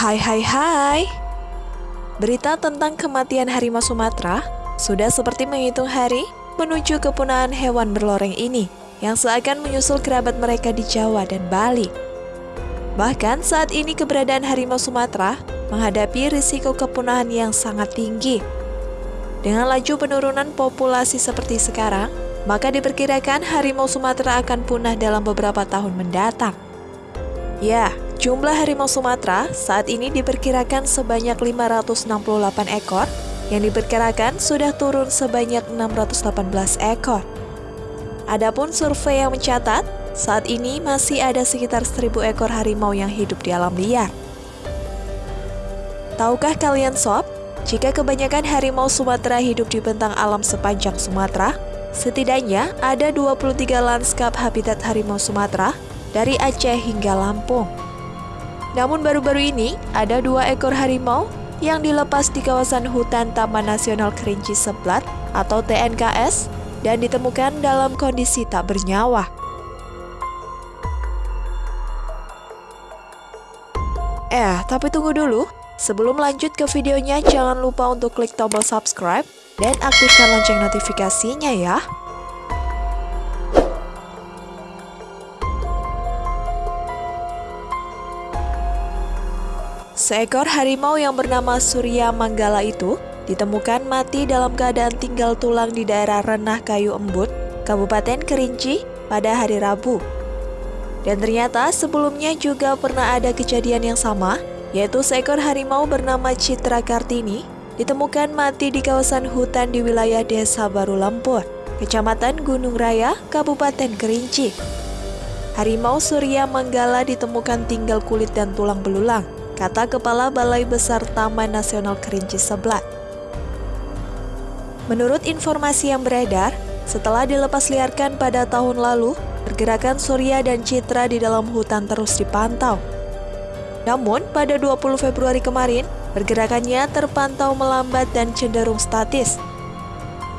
Hai hai hai Berita tentang kematian harimau Sumatera sudah seperti menghitung hari menuju kepunahan hewan berloreng ini yang seakan menyusul kerabat mereka di Jawa dan Bali. Bahkan saat ini keberadaan harimau Sumatera menghadapi risiko kepunahan yang sangat tinggi. Dengan laju penurunan populasi seperti sekarang, maka diperkirakan harimau Sumatera akan punah dalam beberapa tahun mendatang. Ya, Jumlah harimau Sumatera saat ini diperkirakan sebanyak 568 ekor, yang diperkirakan sudah turun sebanyak 618 ekor. Adapun survei yang mencatat, saat ini masih ada sekitar 1000 ekor harimau yang hidup di alam liar. Tahukah kalian sob, jika kebanyakan harimau Sumatera hidup di bentang alam sepanjang Sumatera, setidaknya ada 23 lanskap habitat harimau Sumatera dari Aceh hingga Lampung. Namun baru-baru ini, ada dua ekor harimau yang dilepas di kawasan hutan Taman Nasional Kerinci Seblat atau TNKS dan ditemukan dalam kondisi tak bernyawa. Eh, tapi tunggu dulu. Sebelum lanjut ke videonya, jangan lupa untuk klik tombol subscribe dan aktifkan lonceng notifikasinya ya. Seekor harimau yang bernama Surya Manggala itu ditemukan mati dalam keadaan tinggal tulang di daerah Renah Kayu Embut, Kabupaten Kerinci pada hari Rabu. Dan ternyata sebelumnya juga pernah ada kejadian yang sama, yaitu seekor harimau bernama Citra Kartini ditemukan mati di kawasan hutan di wilayah Desa Baru Lampur, Kecamatan Gunung Raya, Kabupaten Kerinci. Harimau Surya Manggala ditemukan tinggal kulit dan tulang belulang kata Kepala Balai Besar Taman Nasional Kerinci Seblat. Menurut informasi yang beredar, setelah dilepas liarkan pada tahun lalu, pergerakan Surya dan Citra di dalam hutan terus dipantau. Namun, pada 20 Februari kemarin, pergerakannya terpantau melambat dan cenderung statis.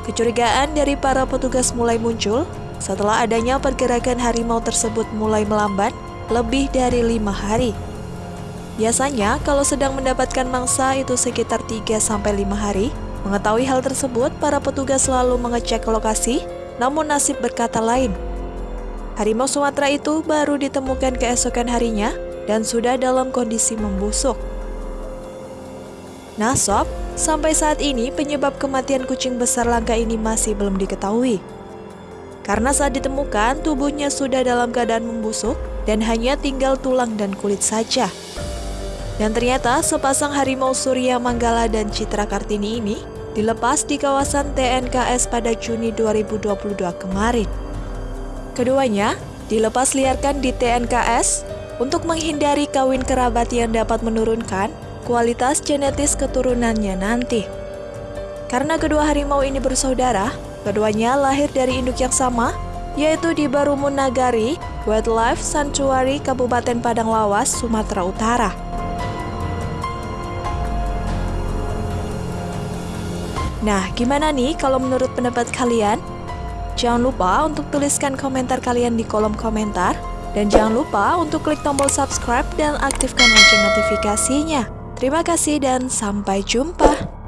Kecurigaan dari para petugas mulai muncul setelah adanya pergerakan harimau tersebut mulai melambat lebih dari lima hari. Biasanya, kalau sedang mendapatkan mangsa itu sekitar 3-5 hari. Mengetahui hal tersebut, para petugas selalu mengecek lokasi, namun nasib berkata lain. Harimau Sumatera itu baru ditemukan keesokan harinya dan sudah dalam kondisi membusuk. Nah sob, sampai saat ini penyebab kematian kucing besar langka ini masih belum diketahui. Karena saat ditemukan, tubuhnya sudah dalam keadaan membusuk dan hanya tinggal tulang dan kulit saja. Dan ternyata sepasang harimau Surya Manggala dan Citra Kartini ini dilepas di kawasan TNKS pada Juni 2022 kemarin. Keduanya dilepas liarkan di TNKS untuk menghindari kawin kerabat yang dapat menurunkan kualitas genetis keturunannya nanti. Karena kedua harimau ini bersaudara, keduanya lahir dari induk yang sama, yaitu di Barumun Nagari, Wildlife Sanctuary Kabupaten Padang Lawas, Sumatera Utara. Nah, gimana nih kalau menurut pendapat kalian? Jangan lupa untuk tuliskan komentar kalian di kolom komentar. Dan jangan lupa untuk klik tombol subscribe dan aktifkan lonceng notifikasinya. Terima kasih dan sampai jumpa.